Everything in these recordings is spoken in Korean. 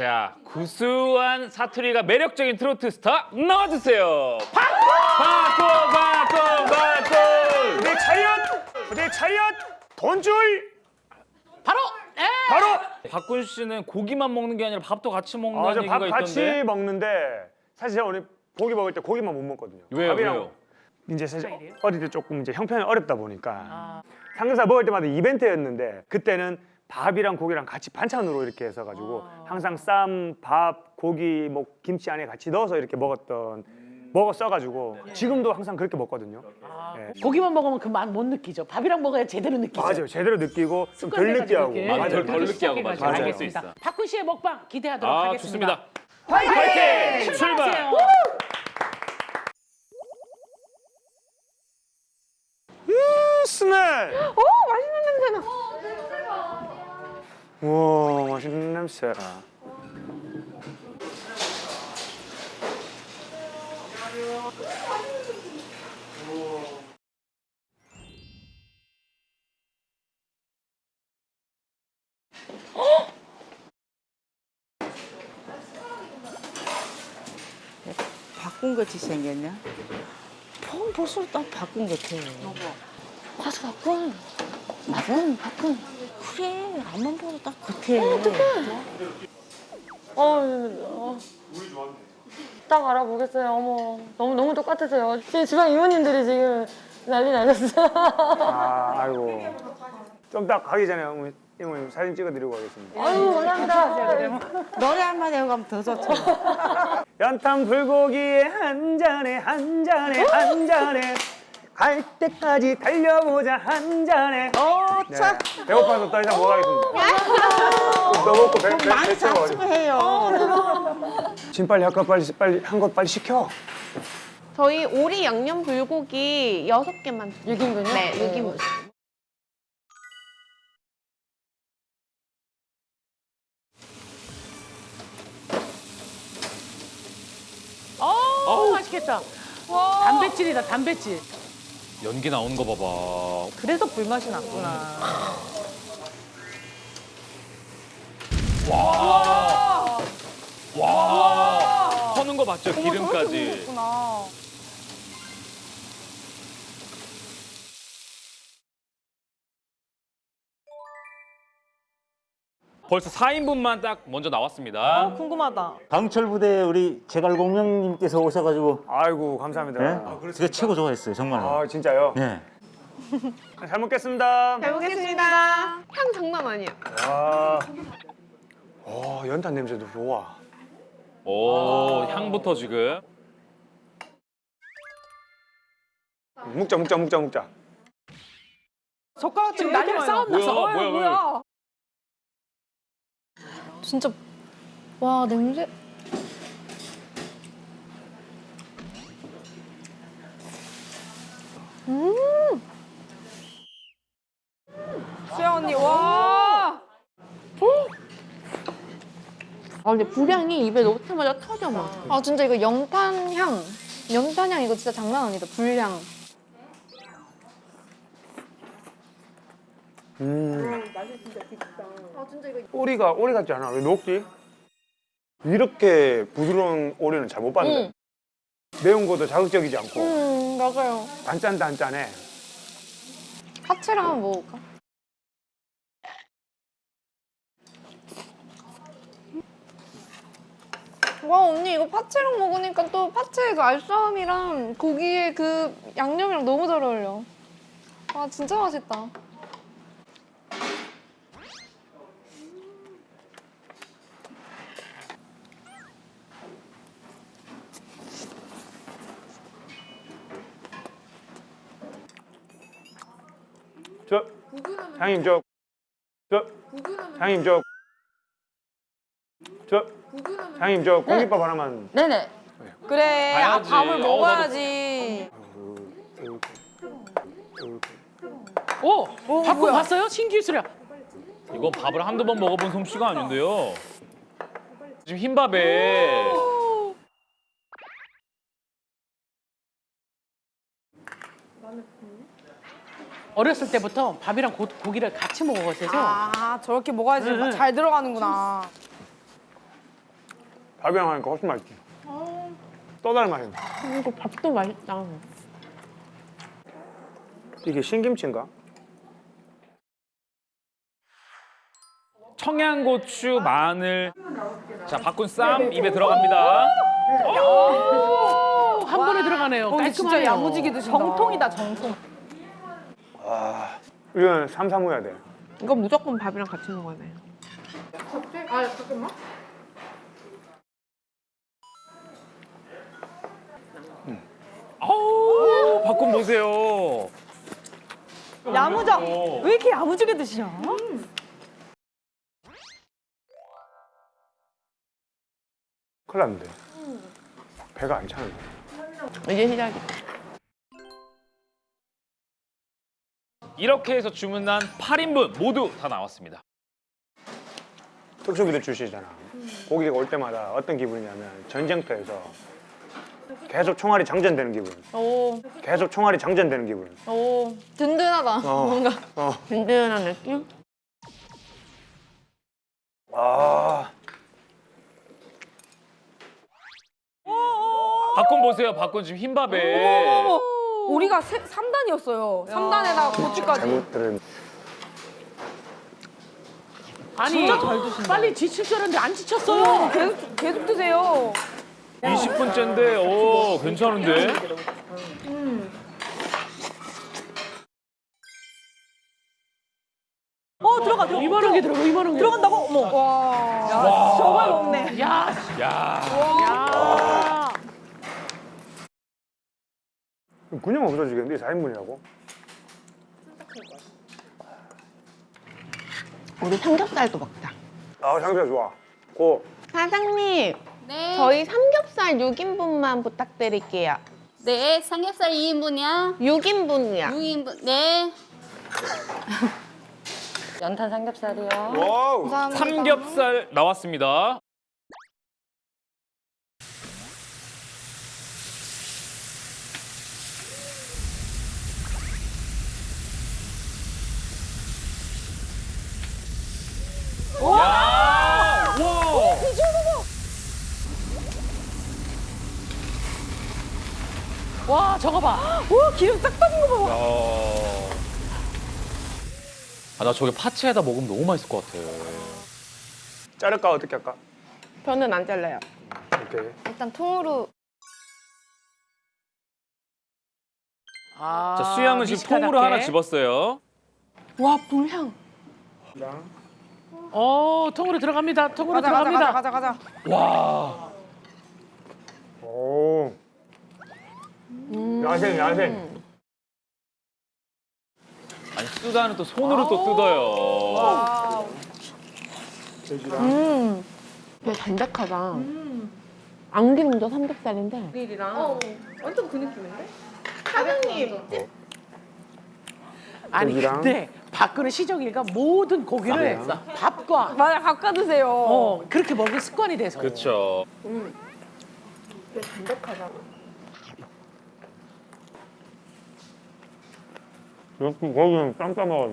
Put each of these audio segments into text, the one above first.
자, 구수한 사투리가 매력적인 트로트 스타 나와주세요. 바꿔, 바꿔, 바꿔. 내 차렷! 내 차렷! 돈줄! 바로 에! 바로! 박군 씨는 고기만 먹는 게 아니라 밥도 같이 먹는 아, 저 얘기가 밥 있던데. 같이 먹는데 사실 제가 오늘 고기 먹을 때 고기만 못 먹거든요. 왜요, 밥이랑 왜요? 이제 사실 어릴 때 조금 이제 형편이 어렵다 보니까 아, 삼겹살 먹을 때마다 이벤트였는데 그때는 밥이랑 고기랑 같이 반찬으로 이렇게 해서 가지고 아. 항상 쌈, 밥, 고기, 뭐 김치 안에 같이 넣어서 이렇게 먹었던 먹었어 가지고 지금도 항상 그렇게 먹거든요. 예. 고기만 먹으면 그 맛 못 느끼죠. 밥이랑 먹어야 제대로 느끼죠. 맞아요. 제대로 느끼고 좀 덜 느끼하고. 맞아요. 맞아요. 덜 느끼하고 맞아요. 맞아요. 있어. 박군 씨의 먹방 기대하도록 아, 하겠습니다. 좋습니다. 파이팅! 출발! 출발하세요. 스멜! 오 맛있는 냄새 나. 우와 맛있는 냄새. 바꾼 같이 생겼냐? 폰 볼수록 딱 바꾼 같아. 가서 바꾼. 바꾼, 바꾼. 그래, 앞만 봐도 딱 같아. 어, 어. 딱 알아보겠어요. 어머, 너무 너무 똑같으세요. 지금 주방 이모님들이 지금 난리 나셨어요. 아 아이고. 좀 딱 가기 전에 어머니, 이모님 사진 찍어드리고 가겠습니다. 아유 감사합니다. 노래 한마디 하고 가면 더 좋죠. 연탄 불고기에 한 잔에 한 잔에 한 잔에 갈 때까지 달려보자 한 잔에. 어, 네. 참. 배고파서 더 이상 못 하겠습니다. 더 먹고 배, 배, 많이 배 채워가지고. 해요. 짐 빨리 할까 빨리 빨리 한 것 빨리 시켜. 저희 오리 양념 불고기 여섯 개만 6인분요? 네, 6인분. 어, 맛있겠다. 단백질이다, 단백질. 연기 나오는 거 봐봐. 그래서 불맛이 났구나. 와, 터는 거 봤죠? 기름까지. 벌써 4인분만 딱 먼저 나왔습니다. 궁금하다. 강철 부대 우리 제갈공명님께서 오셔가지고 아이고 감사합니다. 네? 제가 최고 좋아했어요 정말. 아 진짜요? 네. 잘 먹겠습니다. 잘 먹겠습니다. 향 장난 아니야. 와, 와 연탄 냄새도 좋아. 오, 향부터 지금. 먹자 먹자 먹자 먹자. 젓가락 지금 싸움 났어. 뭐야, 뭐야, 뭐야. 진짜 와 냄새. 수영 언니, 와! 아, 근데 불향이 입에 넣자마자 터져, 막. 아 진짜 이거 연탄 향. 연탄 향 이거 진짜 장난 아니다. 불향. 음. 오리가 오리 같지 않아? 왜 녹지? 이렇게 부드러운 오리는 잘 못 봤는데 매운 것도 자극적이지 않고 음 맞아요. 단짠 단짠해. 파채랑 한번 먹을까? 와 언니 이거 파채랑 먹으니까 또 파채의 그 알싸함이랑 고기의 그 양념이랑 너무 잘 어울려. 와 진짜 맛있다. 저 형님 저. 저 형님 저. 저 형님 저 공깃밥 하나만. 네네. 그래, 아, 봐야지. 밥을 어, 먹어야지. 오, 바꾼 봤어요? 신기술이야. 이거 밥을 한두 번 먹어본 솜씨가 아닌데요. 지금 흰밥에 어렸을 때부터 밥이랑 고, 고기를 같이 먹어서 아, 저렇게 먹어야지 응, 응. 잘 들어가는구나. 밥이랑 하니까 훨씬 맛있지. 또 다른 맛이네. 이거 밥도 맛있다. 이게 신김치인가? 청양고추, 마늘. 자, 바꾼 쌈 입에 들어갑니다. 한 번에 들어가네요. 어, 근데 진짜 깔끔하네요. 야무지게 드신다. 정통이다 정통. 이건 삼삼해야 돼. 이거 무조건 밥이랑 같이 먹어야 돼. 아우, 바꾼 보세요. 야무져. 어. 왜 이렇게 야무지게 드시냐? 큰일 났는데. 배가 안 차는데. 이제 시작이야. 이렇게 해서 주문한 8인분 모두 다 나왔습니다. 특수기도 주시잖아. 고기가 올 때마다 어떤 기분이냐면 전쟁터에서 계속 총알이 장전되는 기분. 오, 계속 총알이 장전되는 기분. 오, 든든하다. 어. 뭔가. 어. 든든한 느낌? 아. 바꾼 보세요. 바꾼 지금 흰밥에. 우리가 세, 3단이었어요. 3단에다가 고추까지. 잘못 들은. 아니, 진짜 잘 드신다. 빨리 지칠 줄 알았는데 안 지쳤어요. 계속 계속 드세요. 20분째인데, 오, 괜찮은데? 어 들어가 들어가. 이만한 게 들어가, 이만한 게. 들어간다고? 어머. 와. 야, 정말 먹네. 야, 야. 야. 그냥 없어지겠는데 4인분이라고? 우리 삼겹살도 먹자. 아 상태 좋아. 고. 사장님, 네. 저희 삼겹살 6인분만 부탁드릴게요. 네, 삼겹살 2인분이야. 6인분이요. 6인분. 네. 연탄 삼겹살이요. 와우. 감사합니다. 삼겹살 나왔습니다. 야! 와! 와, 저거 봐. 오 기름 싹 빠진 거 봐. 야. 아, 나 저게 파채에다 먹으면 너무 맛있을 것 같아. 자를까 어떻게 할까? 저는 안 잘라요. 오케이. 일단 통으로. 아, 자, 수양은 지금 통으로 미식가답게. 하나 집었어요. 와, 불향. 어, 통으로 들어갑니다. 통으로 가자 들어갑니다. 가자 가자 가자. 와. 오. 야생 야생. 아니, 쓰다는 또 손으로 또 뜯어요. 와. 음. 되게 담백하다. 안기름도 삼겹살인데. 릴이랑. 완전 그 느낌인데? 사장님. 아니, 고기랑. 근데 박근혜 시정이가 모든 고기를 밥과 맞아 바꿔 드세요. 어, 그렇게 먹을 습관이 돼서. 그렇죠. 이렇게 거기는 쌈 싸먹어야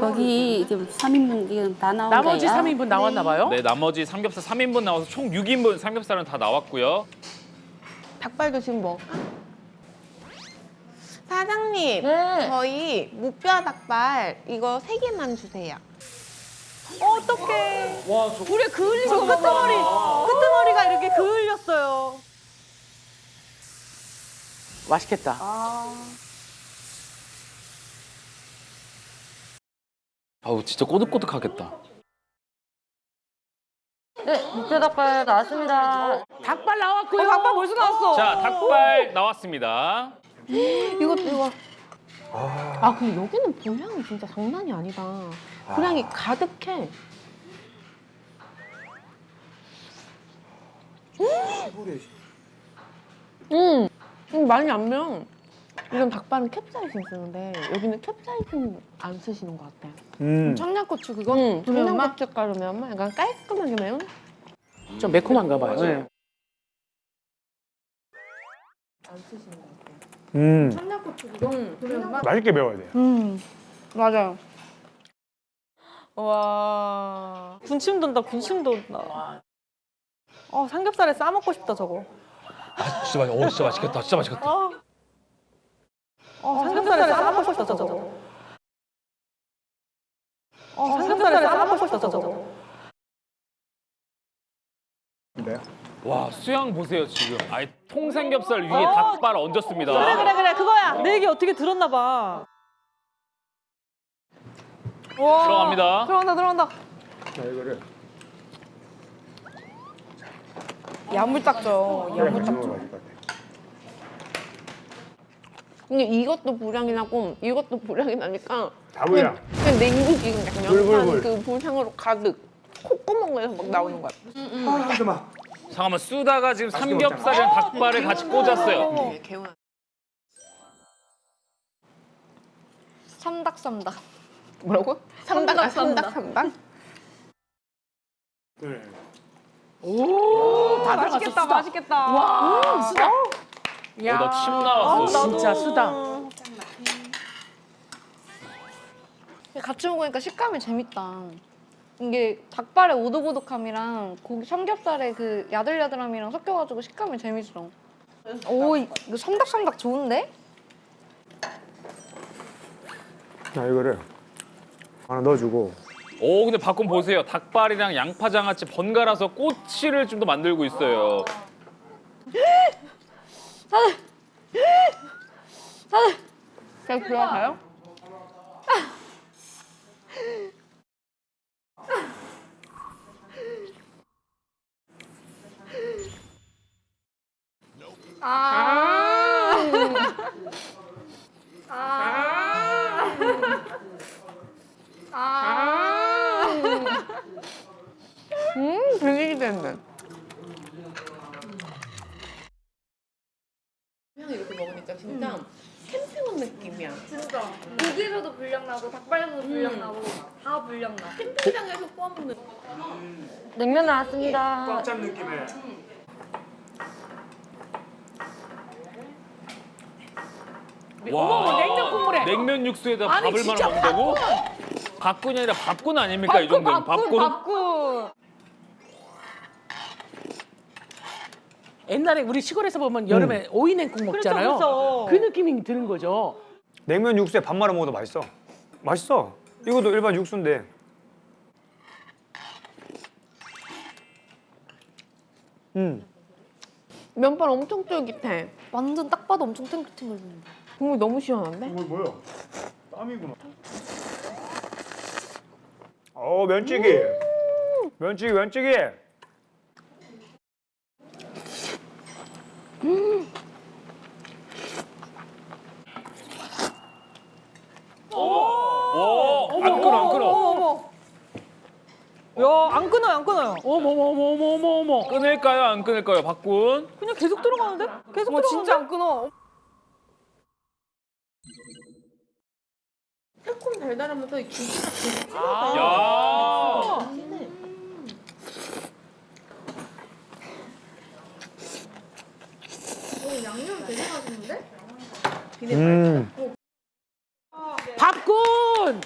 거기 지금 3인분 지금 다 나온 나머지 거예요. 3인분 나왔나 봐요? 네, 나머지 삼겹살 3인분 나와서 총 6인분 삼겹살은 다 나왔고요. 닭발도 지금 먹을까? 사장님, 네. 저희 무뼈 닭발 이거 세 개만 주세요. 어떡해. 와, 저 우리 그을린 거 끄트머리. 끄트머리가 이렇게 그을렸어요. 맛있겠다. 아우, 진짜 꼬득꼬득하겠다. 네, 육개닭발 나왔습니다. 닭발 나왔고요. 어 닭발 벌써 나왔어. 자, 닭발 나왔습니다. 이것도 이거. 아 근데 여기는 불향이 진짜 장난이 아니다. 불향이 가득해. 음, 음 많이 안 명. 이런 닭발은 캡사이신 쓰는데 여기는 캡사이신 안 쓰시는 것 같아요. 음. 청양고추 그거? 응, 매운맛? 청양고춧가루 매운맛 약간 깔끔하게 매운? 좀 매콤한가 봐요. 네. 음. 청양고추 그거? 매운맛? 맛있게 매워야 돼. 음, 맞아요. 와. 군침 돈다 군침 돈다. 어 삼겹살에 싸 먹고 싶다 저거. 아, 진짜 맛, 어, 진짜 맛있겠다. 진짜 맛있겠다. 어. 어 삼겹살에 싸 먹고 싶다 저거. 어 삼겹살에 싸 먹고 싶다 저거. 와, 수양 보세요 지금. 아예 통삼겹살 위에 어. 닭발 얹었습니다. 그래 그래 그래 그거야. 내 얘기 어떻게 들었나 봐. 와. 들어갑니다. 들어간다 들어간다. 야물딱져. 야물딱져. 근데 이것도 불향이 나고 이것도 불향이 나니까 다 불량. 그냥 냉국이 그냥 불불불. 양파 그 불향으로 가득 콧구멍에서 막 나오는 거야. 잠깐만 쓰다가 지금 삼겹살이랑 닭발을 같이 꽂았어요. 개운한. 삼닭 삼닭. 뭐라고? 삼닭 아 삼닭 삼닭. 다 맛있겠다 맛있겠다. 어, 나침 나왔어. 진짜 수다. 같이 먹으니까 식감이 재밌다. 이게 닭발의 오독오독함이랑 고기 삼겹살의 그 야들야들함이랑 섞여가지고 식감이 재밌어. 오, 이- 이거 삼닭삼닭 좋은데? 자 이거를 하나 넣어주고 오, 근데 바꿈 보세요. 닭발이랑 양파 장아찌 번갈아서 꼬치를 좀 더 만들고 있어요. 그냥 들어가요? 음, 되게 기대된다. 그냥 이렇게 먹으니까 진짜 캠핑 온 느낌이야. 진짜. 고기에서도 불량 나고 닭발에서도 불량 나고 다 불량 나. 캠핑장에서 구워 먹는. 냉면 나왔습니다. 꽉 찬 느낌의 와, 냉면 국물에. 냉면 육수에다 아니, 밥을 말아 먹는다고? 밥꾼이 아니라 밥꾼 아닙니까 이 정도면 밥꾼? 밥군. 옛날에 우리 시골에서 보면 여름에 오이 냉국 먹잖아요. 그렇죠. 그 느낌이 드는 거죠. 냉면 육수에 밥 말아 먹어도 맛있어. 맛있어. 이것도 일반 육수인데. 음. 면발 엄청 쫄깃해. 완전 딱 봐도 엄청 탱글탱글. 국물 너무 시원한데? 뭐야? 땀이구나. 어. 면찌개 면찌개. 와, 안 끊어 안 끊어. 야 안 끊어요 안 끊어요. 어머 어머 어머 어머 어머 어머. 끊을까요 안 끊을까요 밥꾼? 그냥 계속 들어가는데? 계속 뭐 들어가는데? 진짜 안 끊어. 새콤 달달하면서 김치가 되게 진하다. 아야 양념 되게 맛있는데? 음. 어. 밥군!